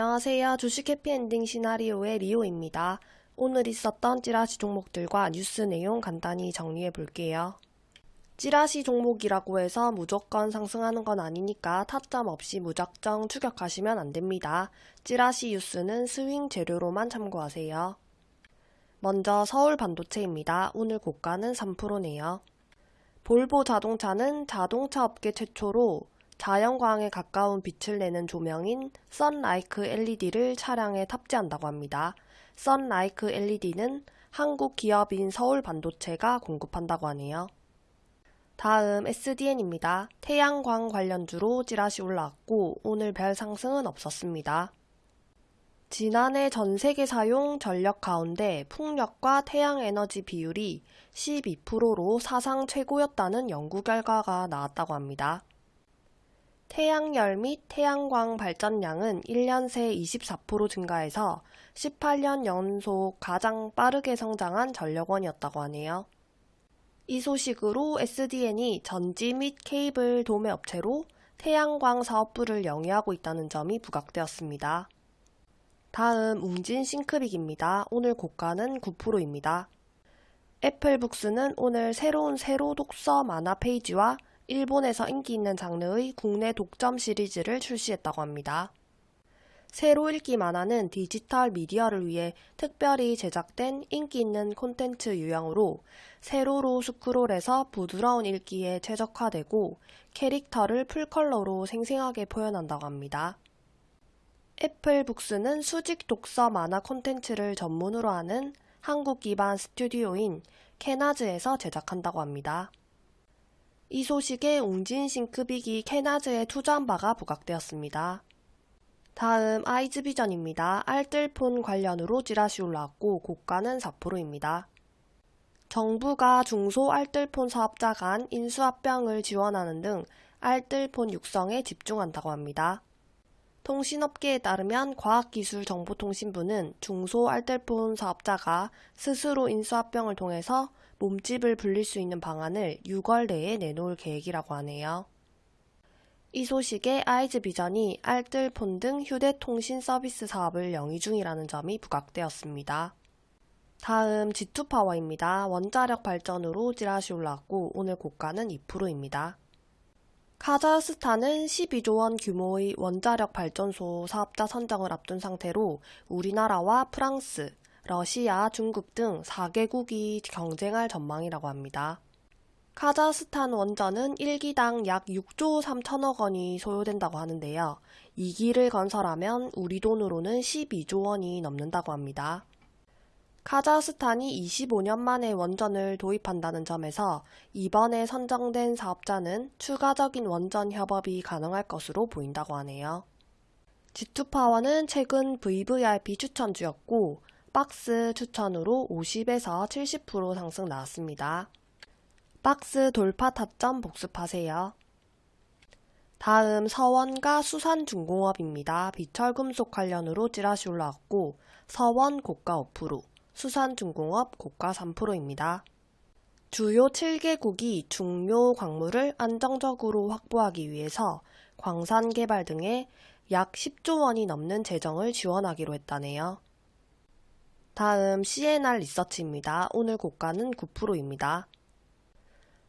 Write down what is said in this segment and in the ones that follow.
안녕하세요. 주식 해피엔딩 시나리오의 리오입니다. 오늘 있었던 찌라시 종목들과 뉴스 내용 간단히 정리해 볼게요. 찌라시 종목이라고 해서 무조건 상승하는 건 아니니까 타점 없이 무작정 추격하시면 안 됩니다. 찌라시 뉴스는 스윙 재료로만 참고하세요. 먼저 서울 반도체입니다. 오늘 고가는 3%네요. 볼보 자동차는 자동차 업계 최초로 자연광에 가까운 빛을 내는 조명인 썬라이크 LED를 차량에 탑재한다고 합니다. 썬라이크 LED는 한국 기업인 서울반도체가 공급한다고 하네요. 다음 SDN입니다. 태양광 관련주로 찌라시 올라왔고 오늘 별 상승은 없었습니다. 지난해 전 세계 사용 전력 가운데 풍력과 태양에너지 비율이 12%로 사상 최고였다는 연구 결과가 나왔다고 합니다. 태양열 및 태양광 발전량은 1년 새 24% 증가해서 18년 연속 가장 빠르게 성장한 전력원이었다고 하네요. 이 소식으로 SDN이 전지 및 케이블 도매 업체로 태양광 사업부를 영위하고 있다는 점이 부각되었습니다. 다음 웅진 싱크빅입니다. 오늘 고가는 9%입니다. 애플북스는 오늘 새로운 세로 독서 만화 페이지와 일본에서 인기 있는 장르의 국내 독점 시리즈를 출시했다고 합니다. 새로 읽기 만화는 디지털 미디어를 위해 특별히 제작된 인기 있는 콘텐츠 유형으로 세로로 스크롤해서 부드러운 읽기에 최적화되고 캐릭터를 풀컬러로 생생하게 표현한다고 합니다. 애플북스는 수직 독서 만화 콘텐츠를 전문으로 하는 한국 기반 스튜디오인 캐나즈에서 제작한다고 합니다. 이 소식에 웅진 싱크빅이 캐나즈에 투자한 바가 부각되었습니다. 다음 아이즈비전입니다. 알뜰폰 관련으로 찌라시 올라왔고 고가는 4%입니다. 정부가 중소 알뜰폰 사업자 간 인수합병을 지원하는 등 알뜰폰 육성에 집중한다고 합니다. 통신업계에 따르면 과학기술정보통신부는 중소 알뜰폰 사업자가 스스로 인수합병을 통해서 몸집을 불릴 수 있는 방안을 6월 내에 내놓을 계획이라고 하네요. 이 소식에 아이즈 비전이 알뜰폰 등 휴대통신 서비스 사업을 영위 중이라는 점이 부각되었습니다. 다음 G2파워입니다. 원자력 발전으로 찌라시 올랐고 오늘 고가는 2%입니다. 카자흐스탄은 12조 원 규모의 원자력 발전소 사업자 선정을 앞둔 상태로 우리나라와 프랑스, 러시아, 중국 등 4개국이 경쟁할 전망이라고 합니다. 카자흐스탄 원전은 1기당 약 6조 3천억 원이 소요된다고 하는데요. 2기를 건설하면 우리 돈으로는 12조 원이 넘는다고 합니다. 카자흐스탄이 25년 만에 원전을 도입한다는 점에서 이번에 선정된 사업자는 추가적인 원전 협업이 가능할 것으로 보인다고 하네요. G2파워는 최근 VVIP 추천주였고 박스 추천으로 50에서 70% 상승 나왔습니다. 박스 돌파 타점 복습하세요. 다음 서원과 수산중공업입니다. 비철금속 관련으로 찌라시 올라왔고 서원 고가 5%, 수산중공업 고가 3%입니다. 주요 7개국이 중요 광물을 안정적으로 확보하기 위해서 광산 개발 등에 약 10조 원이 넘는 재정을 지원하기로 했다네요. 다음 CNR 리서치입니다. 오늘 고가는 9%입니다.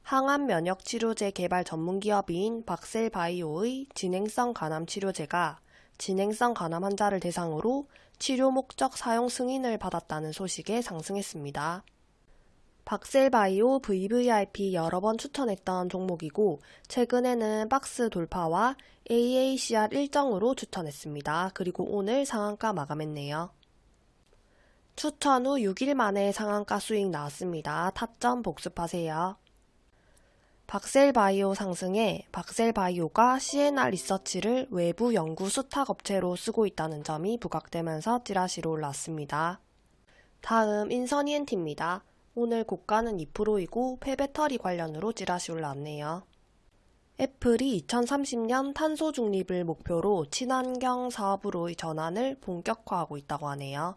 항암 면역 치료제 개발 전문 기업인 박셀바이오의 진행성 간암 치료제가 진행성 간암 환자를 대상으로 치료 목적 사용 승인을 받았다는 소식에 상승했습니다. 박셀바이오 VVIP 여러 번 추천했던 종목이고 최근에는 박스 돌파와 AACR 일정으로 추천했습니다. 그리고 오늘 상한가 마감했네요. 추천 후 6일 만에 상한가 수익 나왔습니다. 타점 복습하세요. 박셀바이오 상승에 박셀바이오가 CNR 리서치를 외부 연구 수탁 업체로 쓰고 있다는 점이 부각되면서 찌라시로 올랐습니다. 다음 인선 ENT입니다. 오늘 고가는 2%이고 폐배터리 관련으로 찌라시 올랐네요. 애플이 2030년 탄소 중립을 목표로 친환경 사업으로의 전환을 본격화하고 있다고 하네요.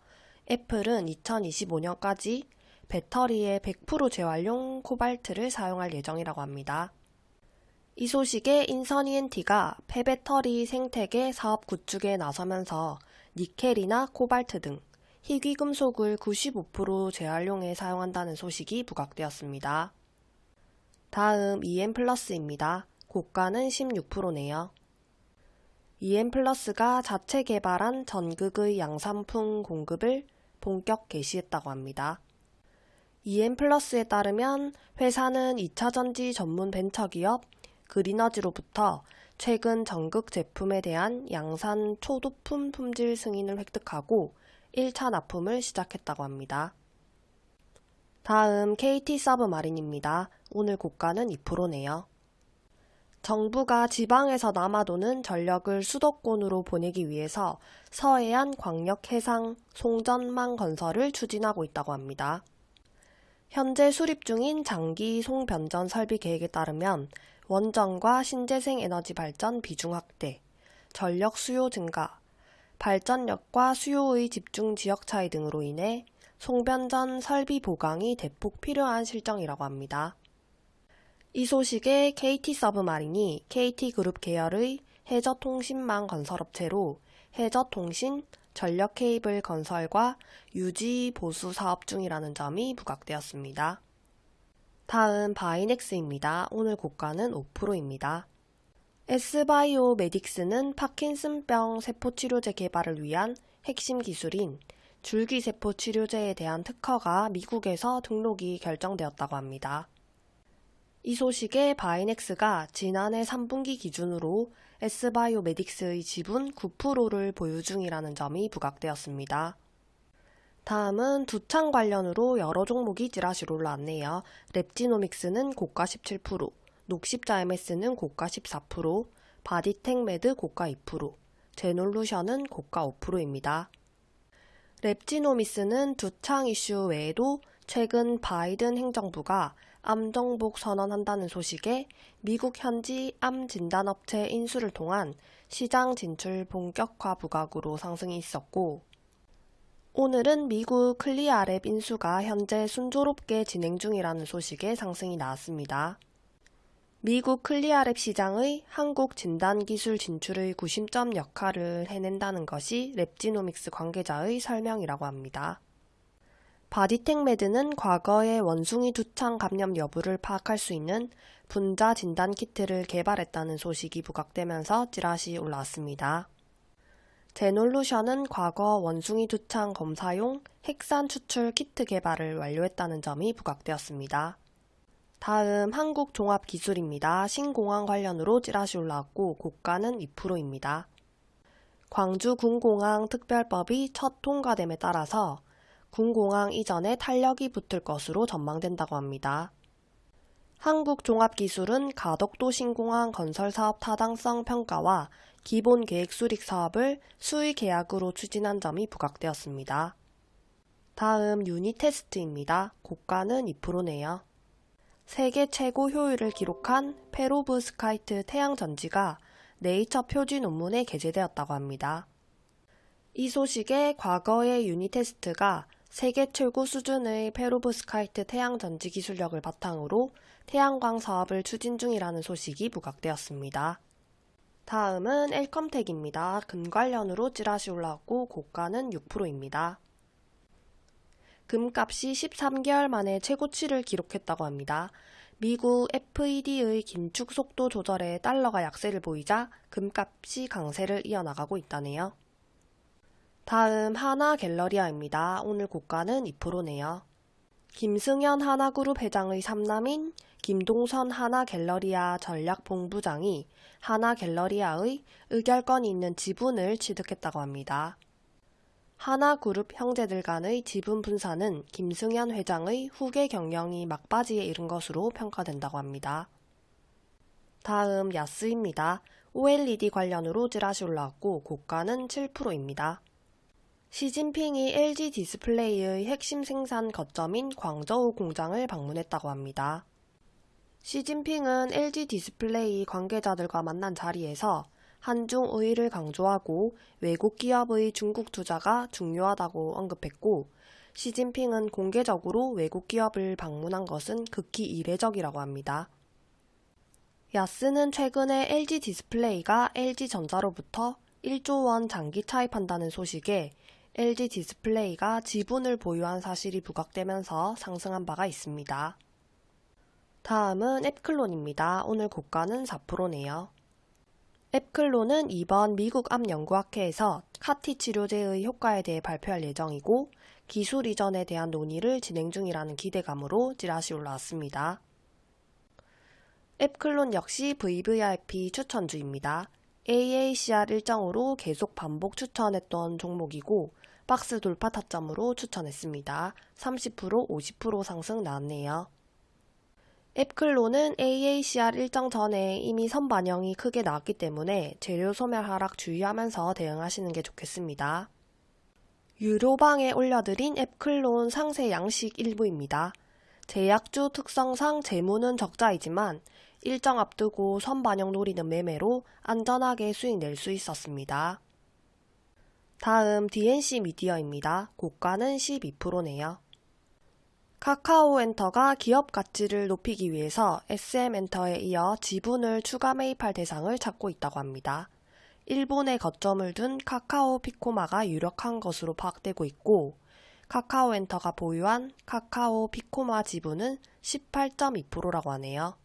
애플은 2025년까지 배터리의 100% 재활용 코발트를 사용할 예정이라고 합니다. 이 소식에 인선 ENT가 폐배터리 생태계 사업 구축에 나서면서 니켈이나 코발트 등 희귀금속을 95% 재활용에 사용한다는 소식이 부각되었습니다. 다음 EM 플러스입니다. 고가는 16%네요. EM 플러스가 자체 개발한 전극의 양산품 공급을 본격 개시했다고 합니다. EM 플러스에 따르면 회사는 2차전지 전문 벤처기업 그리너지로부터 최근 전극 제품에 대한 양산 초도품 품질 승인을 획득하고 1차 납품을 시작했다고 합니다. 다음 KT 서브마린입니다. 오늘 고가는 2%네요. 정부가 지방에서 남아도는 전력을 수도권으로 보내기 위해서 서해안 광역해상 송전망 건설을 추진하고 있다고 합니다. 현재 수립 중인 장기 송변전 설비 계획에 따르면 원전과 신재생 에너지 발전 비중 확대, 전력 수요 증가, 발전력과 수요의 집중 지역 차이 등으로 인해 송변전 설비 보강이 대폭 필요한 실정이라고 합니다. 이 소식에 KT 서브마린이 KT그룹 계열의 해저통신망 건설업체로 해저통신, 전력 케이블 건설과 유지 보수 사업 중이라는 점이 부각되었습니다. 다음 바이넥스입니다. 오늘 고가는 5%입니다. S바이오 메딕스는 파킨슨병 세포치료제 개발을 위한 핵심 기술인 줄기세포 치료제에 대한 특허가 미국에서 등록이 결정되었다고 합니다. 이 소식에 바이넥스가 지난해 3분기 기준으로 S바이오 메딕스의 지분 9%를 보유 중이라는 점이 부각되었습니다. 다음은 두창 관련으로 여러 종목이 찌라시로 올라왔네요. 랩지노믹스는 고가 17%, 녹십자 MS는 고가 14%, 바디텍메드 고가 2%, 제놀루션은 고가 5%입니다. 랩지노믹스는 두창 이슈 외에도 최근 바이든 행정부가 암 정복 선언한다는 소식에 미국 현지 암 진단업체 인수를 통한 시장 진출 본격화 부각으로 상승이 있었고 오늘은 미국 CLIA lab 인수가 현재 순조롭게 진행 중이라는 소식에 상승이 나왔습니다. 미국 CLIA lab 시장의 한국 진단기술 진출의 구심점 역할을 해낸다는 것이 랩지노믹스 관계자의 설명이라고 합니다. 바디텍메드는 과거의 원숭이 두창 감염 여부를 파악할 수 있는 분자 진단 키트를 개발했다는 소식이 부각되면서 찌라시 올라왔습니다. 제놀루션은 과거 원숭이 두창 검사용 핵산 추출 키트 개발을 완료했다는 점이 부각되었습니다. 다음 한국종합기술입니다. 신공항 관련으로 찌라시 올라왔고 고가는 2%입니다. 광주 군공항 특별법이 첫 통과됨에 따라서 군공항 이전에 탄력이 붙을 것으로 전망된다고 합니다. 한국종합기술은 가덕도 신공항 건설사업 타당성 평가와 기본 계획 수립 사업을 수의 계약으로 추진한 점이 부각되었습니다. 다음 유니테스트입니다. 고가는 2%네요. 세계 최고 효율을 기록한 페로브스카이트 태양전지가 네이처 표지 논문에 게재되었다고 합니다. 이 소식에 과거의 유니테스트가 세계 최고 수준의 페로브스카이트 태양 전지 기술력을 바탕으로 태양광 사업을 추진 중이라는 소식이 부각되었습니다. 다음은 엘컴텍입니다. 금 관련으로 찌라시 올라왔고 고가는 6%입니다. 금값이 13개월 만에 최고치를 기록했다고 합니다. 미국 FED의 긴축 속도 조절에 달러가 약세를 보이자 금값이 강세를 이어나가고 있다네요. 다음 하나 갤러리아입니다. 오늘 고가는 2%네요. 김승현 하나그룹 회장의 삼남인 김동선 하나갤러리아 전략본부장이 하나갤러리아의 의결권이 있는 지분을 취득했다고 합니다. 하나그룹 형제들 간의 지분 분산은 김승현 회장의 후계 경영이 막바지에 이른 것으로 평가된다고 합니다. 다음 야스입니다. OLED 관련으로 찌라시 올라왔고 고가는 7%입니다. 시진핑이 LG 디스플레이의 핵심 생산 거점인 광저우 공장을 방문했다고 합니다. 시진핑은 LG 디스플레이 관계자들과 만난 자리에서 한중 의의를 강조하고 외국 기업의 중국 투자가 중요하다고 언급했고 시진핑은 공개적으로 외국 기업을 방문한 것은 극히 이례적이라고 합니다. 야스는 최근에 LG 디스플레이가 LG 전자로부터 1조 원 장기 차입한다는 소식에 LG 디스플레이가 지분을 보유한 사실이 부각되면서 상승한 바가 있습니다. 다음은 앱클론입니다. 오늘 고가는 4%네요. 앱클론은 이번 미국 암 연구학회에서 CAR-T 치료제의 효과에 대해 발표할 예정이고 기술 이전에 대한 논의를 진행 중이라는 기대감으로 찌라시 올라왔습니다. 앱클론 역시 VVIP 추천주입니다. AACR 일정으로 계속 반복 추천했던 종목이고 박스 돌파 타점으로 추천했습니다. 30% 50% 상승 나왔네요. 앱클로는 AACR 일정 전에 이미 선반영이 크게 나왔기 때문에 재료 소멸 하락 주의하면서 대응하시는 게 좋겠습니다. 유료방에 올려드린 앱클론 상세 양식 일부입니다. 제약주 특성상 재무는 적자이지만 일정 앞두고 선반영 노리는 매매로 안전하게 수익 낼 수 있었습니다. 다음 DNC 미디어입니다. 고가는 12%네요. 카카오 엔터가 기업 가치를 높이기 위해서 SM엔터에 이어 지분을 추가 매입할 대상을 찾고 있다고 합니다. 일본에 거점을 둔 카카오 피코마가 유력한 것으로 파악되고 있고 카카오 엔터가 보유한 카카오 피코마 지분은 18.2%라고 하네요.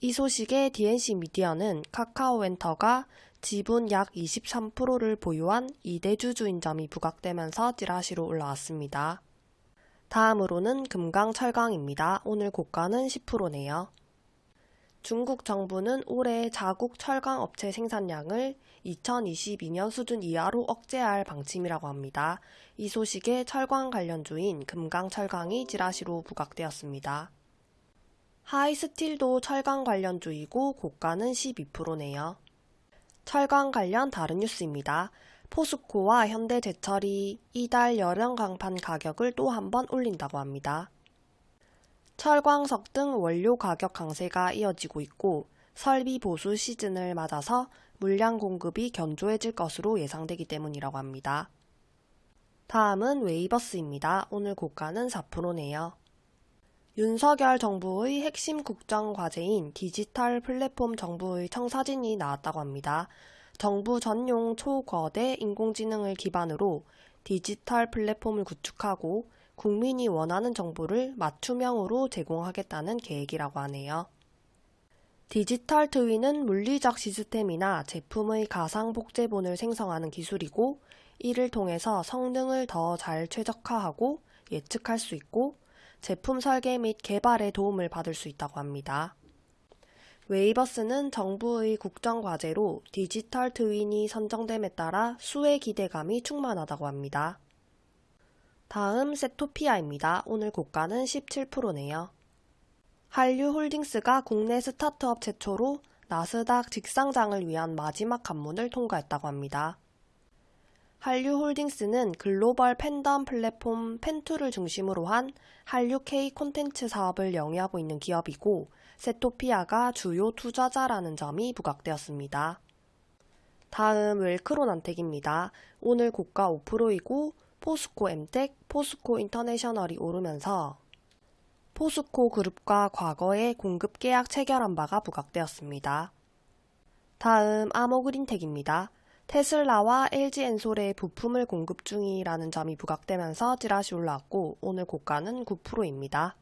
이 소식에 DNC 미디어는 카카오 엔터가 지분 약 23%를 보유한 이대주 주인 점이 부각되면서 찌라시로 올라왔습니다. 다음으로는 금강철강입니다. 오늘 고가는 10%네요. 중국 정부는 올해 자국 철강 업체 생산량을 2022년 수준 이하로 억제할 방침이라고 합니다. 이 소식에 철강 관련주인 금강철강이 찌라시로 부각되었습니다. 하이스틸도 철강 관련주이고 고가는 12%네요. 철강 관련 다른 뉴스입니다. 포스코와 현대제철이 이달 여름 강판 가격을 또 한 번 올린다고 합니다. 철광석 등 원료 가격 강세가 이어지고 있고 설비 보수 시즌을 맞아서 물량 공급이 견조해질 것으로 예상되기 때문이라고 합니다. 다음은 웨이버스입니다. 오늘 고가는 4%네요. 윤석열 정부의 핵심 국정 과제인 디지털 플랫폼 정부의 청사진이 나왔다고 합니다. 정부 전용 초거대 인공지능을 기반으로 디지털 플랫폼을 구축하고 국민이 원하는 정보를 맞춤형으로 제공하겠다는 계획이라고 하네요. 디지털 트위는 물리적 시스템이나 제품의 가상 복제본을 생성하는 기술이고 이를 통해서 성능을 더 잘 최적화하고 예측할 수 있고 제품 설계 및 개발에 도움을 받을 수 있다고 합니다. 웨이버스는 정부의 국정과제로 디지털 트윈이 선정됨에 따라 수의 기대감이 충만하다고 합니다. 다음 세토피아입니다. 오늘 고가는 17%네요. 한류홀딩스가 국내 스타트업 최초로 나스닥 직상장을 위한 마지막 관문을 통과했다고 합니다. 한류홀딩스는 글로벌 팬덤 플랫폼 팬투를 중심으로 한 한류 K 콘텐츠 사업을 영위하고 있는 기업이고 세토피아가 주요 투자자라는 점이 부각되었습니다. 다음 웰크론안텍입니다. 오늘 고가 5%이고 포스코 엠텍, 포스코 인터내셔널이 오르면서 포스코 그룹과 과거에 공급 계약 체결한 바가 부각되었습니다. 다음 아모그린텍입니다. 테슬라와 LG엔솔에 부품을 공급 중이라는 점이 부각되면서 찌라시 올라왔고 오늘 고가는 9%입니다.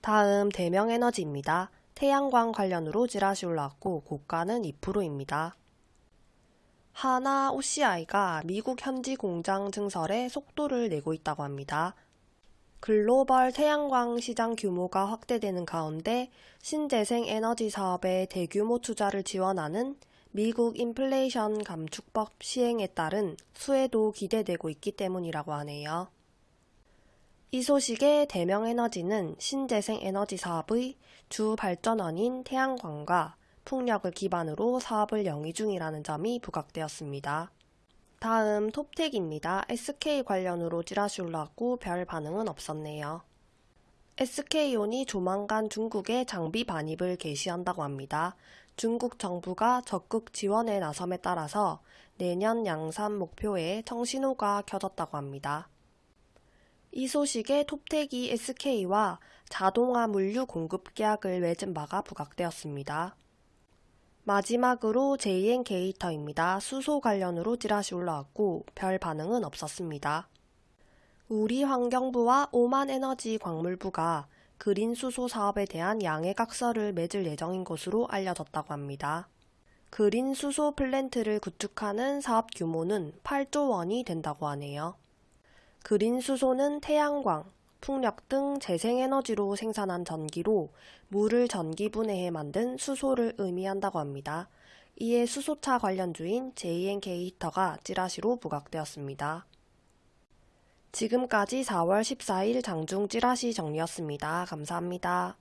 다음 대명에너지입니다. 태양광 관련으로 찌라시 올라왔고 고가는 2%입니다. 하나 OCI가 미국 현지 공장 증설에 속도를 내고 있다고 합니다. 글로벌 태양광 시장 규모가 확대되는 가운데 신재생 에너지 사업에 대규모 투자를 지원하는 미국 인플레이션 감축법 시행에 따른 수혜도 기대되고 있기 때문이라고 하네요. 이 소식에 대명에너지는 신재생 에너지 사업의 주 발전원인 태양광과 풍력을 기반으로 사업을 영위 중이라는 점이 부각되었습니다. 다음 톱텍입니다. SK 관련으로 찌라시 올라왔고 별 반응은 없었네요. SK온이 조만간 중국에 장비 반입을 개시한다고 합니다. 중국 정부가 적극 지원에 나섬에 따라서 내년 양산 목표에 청신호가 켜졌다고 합니다. 이 소식에 톱텍이 SK와 자동화 물류 공급 계약을 맺은 바가 부각되었습니다. 마지막으로 JN 게이터입니다. 수소 관련으로 찌라시 올라왔고 별 반응은 없었습니다. 우리 환경부와 오만 에너지 광물부가 그린 수소 사업에 대한 양해각서를 맺을 예정인 것으로 알려졌다고 합니다. 그린 수소 플랜트를 구축하는 사업 규모는 8조 원이 된다고 하네요. 그린 수소는 태양광, 풍력 등 재생에너지로 생산한 전기로 물을 전기 분해해 만든 수소를 의미한다고 합니다. 이에 수소차 관련주인 JNK 히터가 찌라시로 부각되었습니다. 지금까지 4월 14일 장중 찌라시 정리였습니다. 감사합니다.